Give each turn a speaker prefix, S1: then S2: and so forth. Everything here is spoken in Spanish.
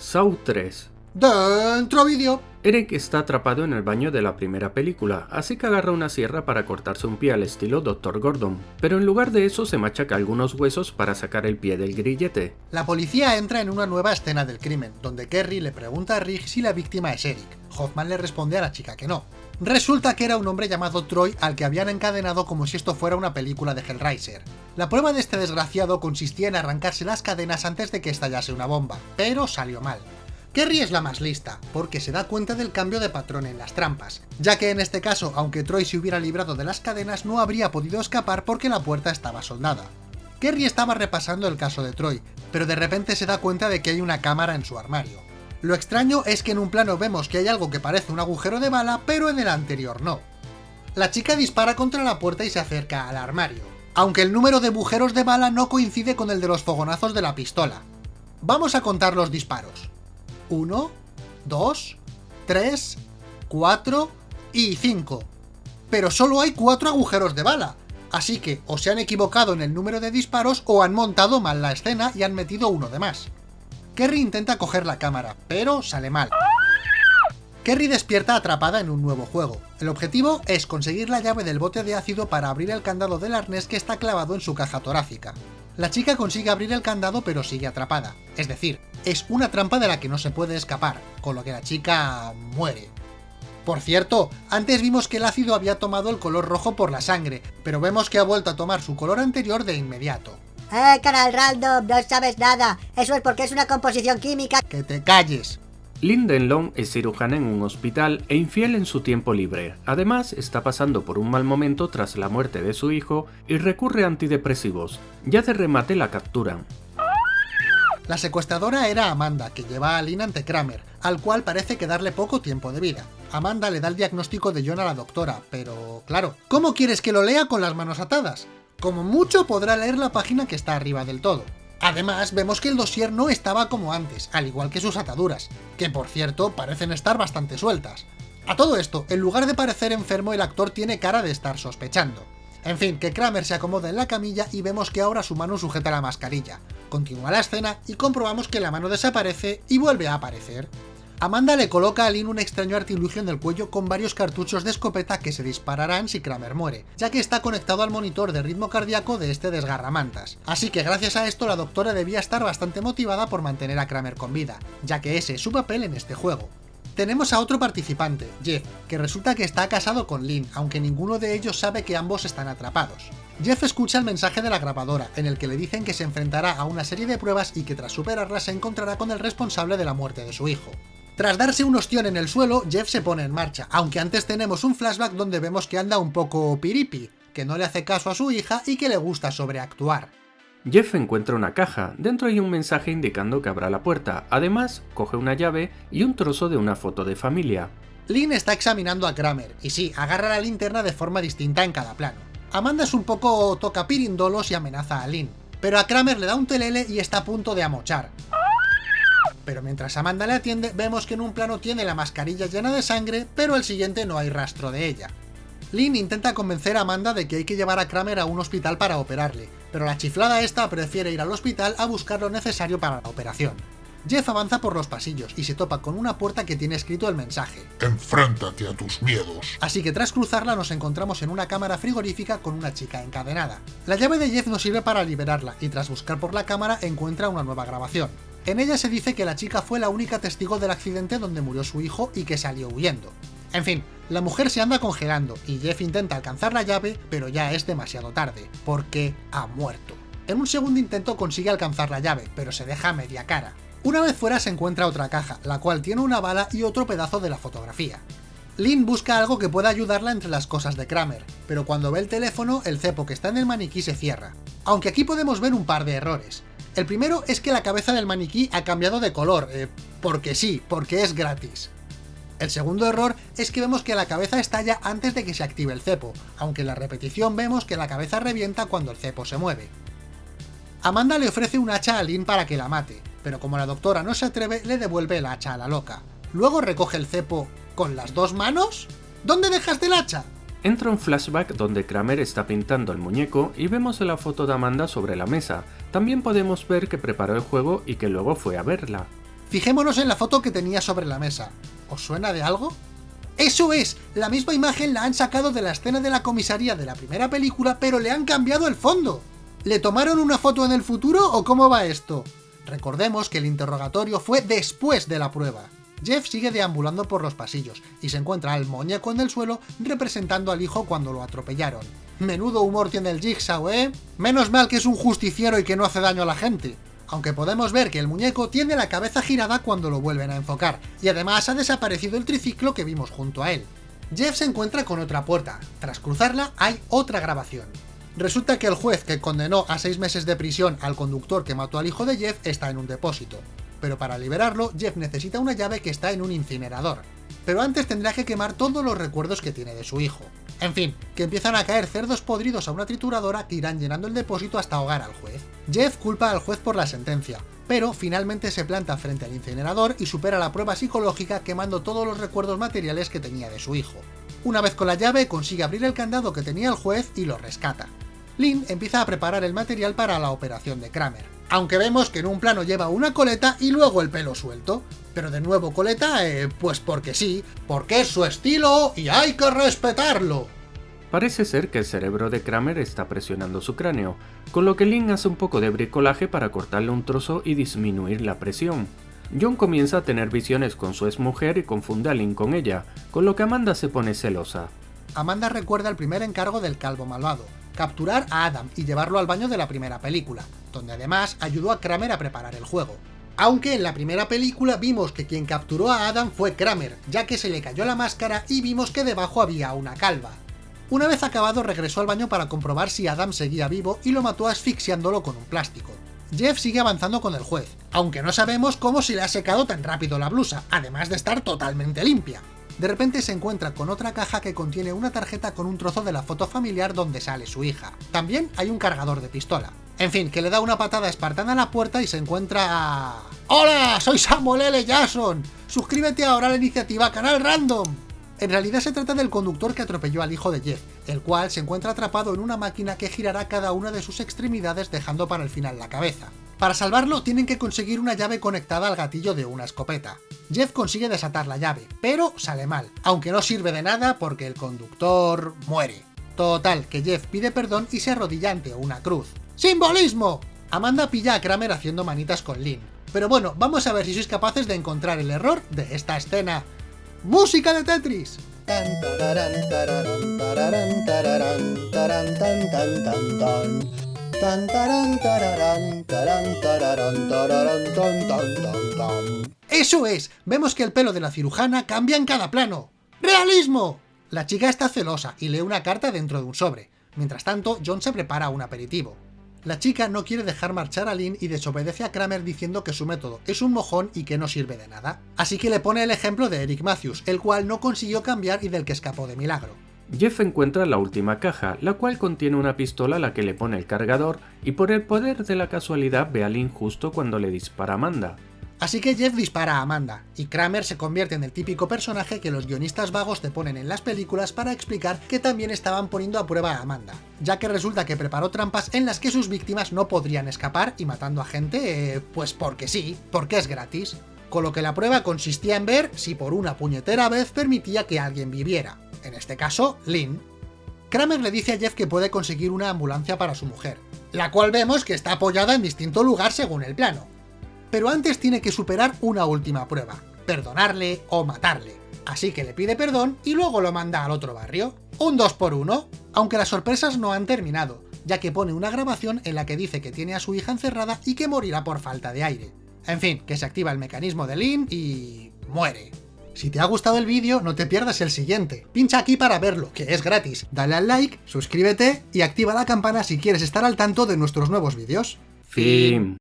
S1: Saw 3
S2: Dentro vídeo.
S1: Eric está atrapado en el baño de la primera película, así que agarra una sierra para cortarse un pie al estilo Dr. Gordon, pero en lugar de eso se machaca algunos huesos para sacar el pie del grillete.
S2: La policía entra en una nueva escena del crimen, donde Kerry le pregunta a Rick si la víctima es Eric. Hoffman le responde a la chica que no. Resulta que era un hombre llamado Troy al que habían encadenado como si esto fuera una película de Hellraiser. La prueba de este desgraciado consistía en arrancarse las cadenas antes de que estallase una bomba, pero salió mal. Kerry es la más lista, porque se da cuenta del cambio de patrón en las trampas, ya que en este caso, aunque Troy se hubiera librado de las cadenas, no habría podido escapar porque la puerta estaba soldada. Kerry estaba repasando el caso de Troy, pero de repente se da cuenta de que hay una cámara en su armario. Lo extraño es que en un plano vemos que hay algo que parece un agujero de bala, pero en el anterior no. La chica dispara contra la puerta y se acerca al armario, aunque el número de agujeros de bala no coincide con el de los fogonazos de la pistola. Vamos a contar los disparos. 1, 2, 3, 4 y 5. Pero solo hay 4 agujeros de bala, así que o se han equivocado en el número de disparos o han montado mal la escena y han metido uno de más. Kerry intenta coger la cámara, pero sale mal. Kerry despierta atrapada en un nuevo juego. El objetivo es conseguir la llave del bote de ácido para abrir el candado del arnés que está clavado en su caja torácica. La chica consigue abrir el candado pero sigue atrapada, es decir, es una trampa de la que no se puede escapar, con lo que la chica muere. Por cierto, antes vimos que el ácido había tomado el color rojo por la sangre, pero vemos que ha vuelto a tomar su color anterior de inmediato.
S3: ¡Eh, canal random! No sabes nada. Eso es porque es una composición química.
S2: ¡Que te calles!
S1: Lindenlong es cirujana en un hospital e infiel en su tiempo libre. Además, está pasando por un mal momento tras la muerte de su hijo y recurre a antidepresivos. Ya de remate la capturan.
S2: La secuestradora era Amanda, que lleva a Lynn ante Kramer, al cual parece quedarle poco tiempo de vida. Amanda le da el diagnóstico de John a la doctora, pero claro, ¿cómo quieres que lo lea con las manos atadas? Como mucho podrá leer la página que está arriba del todo. Además, vemos que el dossier no estaba como antes, al igual que sus ataduras, que por cierto parecen estar bastante sueltas. A todo esto, en lugar de parecer enfermo, el actor tiene cara de estar sospechando. En fin, que Kramer se acomoda en la camilla y vemos que ahora su mano sujeta la mascarilla. Continúa la escena y comprobamos que la mano desaparece y vuelve a aparecer. Amanda le coloca a Lynn un extraño artilugio en el cuello con varios cartuchos de escopeta que se dispararán si Kramer muere, ya que está conectado al monitor de ritmo cardíaco de este desgarramantas. Así que gracias a esto la doctora debía estar bastante motivada por mantener a Kramer con vida, ya que ese es su papel en este juego. Tenemos a otro participante, Jeff, que resulta que está casado con Lynn, aunque ninguno de ellos sabe que ambos están atrapados. Jeff escucha el mensaje de la grabadora, en el que le dicen que se enfrentará a una serie de pruebas y que tras superarlas se encontrará con el responsable de la muerte de su hijo. Tras darse un ostión en el suelo, Jeff se pone en marcha, aunque antes tenemos un flashback donde vemos que anda un poco piripi, que no le hace caso a su hija y que le gusta sobreactuar.
S1: Jeff encuentra una caja, dentro hay un mensaje indicando que abra la puerta, además coge una llave y un trozo de una foto de familia.
S2: Lynn está examinando a Kramer, y sí, agarra la linterna de forma distinta en cada plano. Amanda es un poco toca pirindolos y amenaza a Lynn, pero a Kramer le da un telele y está a punto de amochar pero mientras Amanda le atiende, vemos que en un plano tiene la mascarilla llena de sangre, pero el siguiente no hay rastro de ella. Lynn intenta convencer a Amanda de que hay que llevar a Kramer a un hospital para operarle, pero la chiflada esta prefiere ir al hospital a buscar lo necesario para la operación. Jeff avanza por los pasillos y se topa con una puerta que tiene escrito el mensaje.
S4: Enfréntate a tus miedos.
S2: Así que tras cruzarla nos encontramos en una cámara frigorífica con una chica encadenada. La llave de Jeff nos sirve para liberarla y tras buscar por la cámara encuentra una nueva grabación. En ella se dice que la chica fue la única testigo del accidente donde murió su hijo y que salió huyendo. En fin, la mujer se anda congelando y Jeff intenta alcanzar la llave, pero ya es demasiado tarde, porque ha muerto. En un segundo intento consigue alcanzar la llave, pero se deja media cara. Una vez fuera se encuentra otra caja, la cual tiene una bala y otro pedazo de la fotografía. Lynn busca algo que pueda ayudarla entre las cosas de Kramer, pero cuando ve el teléfono, el cepo que está en el maniquí se cierra. Aunque aquí podemos ver un par de errores. El primero es que la cabeza del maniquí ha cambiado de color, eh, porque sí, porque es gratis. El segundo error es que vemos que la cabeza estalla antes de que se active el cepo, aunque en la repetición vemos que la cabeza revienta cuando el cepo se mueve. Amanda le ofrece un hacha a Lynn para que la mate, pero como la doctora no se atreve, le devuelve el hacha a la loca. Luego recoge el cepo con las dos manos. ¿Dónde dejaste el hacha?
S1: Entra un flashback donde Kramer está pintando el muñeco y vemos la foto de Amanda sobre la mesa. También podemos ver que preparó el juego y que luego fue a verla.
S2: Fijémonos en la foto que tenía sobre la mesa. ¿Os suena de algo? ¡Eso es! La misma imagen la han sacado de la escena de la comisaría de la primera película, pero le han cambiado el fondo. ¿Le tomaron una foto en el futuro o cómo va esto? Recordemos que el interrogatorio fue después de la prueba. Jeff sigue deambulando por los pasillos y se encuentra al muñeco en el suelo representando al hijo cuando lo atropellaron. Menudo humor tiene el Jigsaw, ¿eh? Menos mal que es un justiciero y que no hace daño a la gente. Aunque podemos ver que el muñeco tiene la cabeza girada cuando lo vuelven a enfocar, y además ha desaparecido el triciclo que vimos junto a él. Jeff se encuentra con otra puerta. Tras cruzarla hay otra grabación. Resulta que el juez que condenó a 6 meses de prisión al conductor que mató al hijo de Jeff está en un depósito pero para liberarlo, Jeff necesita una llave que está en un incinerador. Pero antes tendrá que quemar todos los recuerdos que tiene de su hijo. En fin, que empiezan a caer cerdos podridos a una trituradora que irán llenando el depósito hasta ahogar al juez. Jeff culpa al juez por la sentencia, pero finalmente se planta frente al incinerador y supera la prueba psicológica quemando todos los recuerdos materiales que tenía de su hijo. Una vez con la llave consigue abrir el candado que tenía el juez y lo rescata. Lynn empieza a preparar el material para la operación de Kramer aunque vemos que en un plano lleva una coleta y luego el pelo suelto. Pero de nuevo coleta, eh, pues porque sí, porque es su estilo y hay que respetarlo.
S1: Parece ser que el cerebro de Kramer está presionando su cráneo, con lo que Lynn hace un poco de bricolaje para cortarle un trozo y disminuir la presión. John comienza a tener visiones con su exmujer y confunde a Lynn con ella, con lo que Amanda se pone celosa.
S2: Amanda recuerda el primer encargo del calvo malvado, capturar a Adam y llevarlo al baño de la primera película, donde además ayudó a Kramer a preparar el juego. Aunque en la primera película vimos que quien capturó a Adam fue Kramer, ya que se le cayó la máscara y vimos que debajo había una calva. Una vez acabado regresó al baño para comprobar si Adam seguía vivo y lo mató asfixiándolo con un plástico. Jeff sigue avanzando con el juez, aunque no sabemos cómo se le ha secado tan rápido la blusa, además de estar totalmente limpia. De repente se encuentra con otra caja que contiene una tarjeta con un trozo de la foto familiar donde sale su hija. También hay un cargador de pistola. En fin, que le da una patada espartana a la puerta y se encuentra. ¡Hola! Soy Samuel L. Jackson. Suscríbete ahora a la iniciativa Canal Random. En realidad se trata del conductor que atropelló al hijo de Jeff, el cual se encuentra atrapado en una máquina que girará cada una de sus extremidades dejando para el final la cabeza. Para salvarlo tienen que conseguir una llave conectada al gatillo de una escopeta. Jeff consigue desatar la llave, pero sale mal, aunque no sirve de nada porque el conductor muere. Total, que Jeff pide perdón y se arrodilla ante una cruz. ¡Simbolismo! Amanda pilla a Kramer haciendo manitas con Lynn. Pero bueno, vamos a ver si sois capaces de encontrar el error de esta escena. ¡Música de Tetris! ¡Eso es! Vemos que el pelo de la cirujana cambia en cada plano. ¡Realismo! La chica está celosa y lee una carta dentro de un sobre. Mientras tanto, John se prepara un aperitivo. La chica no quiere dejar marchar a Lynn y desobedece a Kramer diciendo que su método es un mojón y que no sirve de nada. Así que le pone el ejemplo de Eric Matthews, el cual no consiguió cambiar y del que escapó de milagro.
S1: Jeff encuentra la última caja, la cual contiene una pistola a la que le pone el cargador y por el poder de la casualidad ve a Lynn justo cuando le dispara Amanda.
S2: Así que Jeff dispara a Amanda, y Kramer se convierte en el típico personaje que los guionistas vagos te ponen en las películas para explicar que también estaban poniendo a prueba a Amanda, ya que resulta que preparó trampas en las que sus víctimas no podrían escapar y matando a gente, eh, pues porque sí, porque es gratis. Con lo que la prueba consistía en ver si por una puñetera vez permitía que alguien viviera, en este caso, Lynn. Kramer le dice a Jeff que puede conseguir una ambulancia para su mujer, la cual vemos que está apoyada en distinto lugar según el plano pero antes tiene que superar una última prueba, perdonarle o matarle. Así que le pide perdón y luego lo manda al otro barrio. Un 2 por 1 aunque las sorpresas no han terminado, ya que pone una grabación en la que dice que tiene a su hija encerrada y que morirá por falta de aire. En fin, que se activa el mecanismo de Lynn y... muere. Si te ha gustado el vídeo, no te pierdas el siguiente. Pincha aquí para verlo, que es gratis. Dale al like, suscríbete y activa la campana si quieres estar al tanto de nuestros nuevos vídeos.
S1: Fin.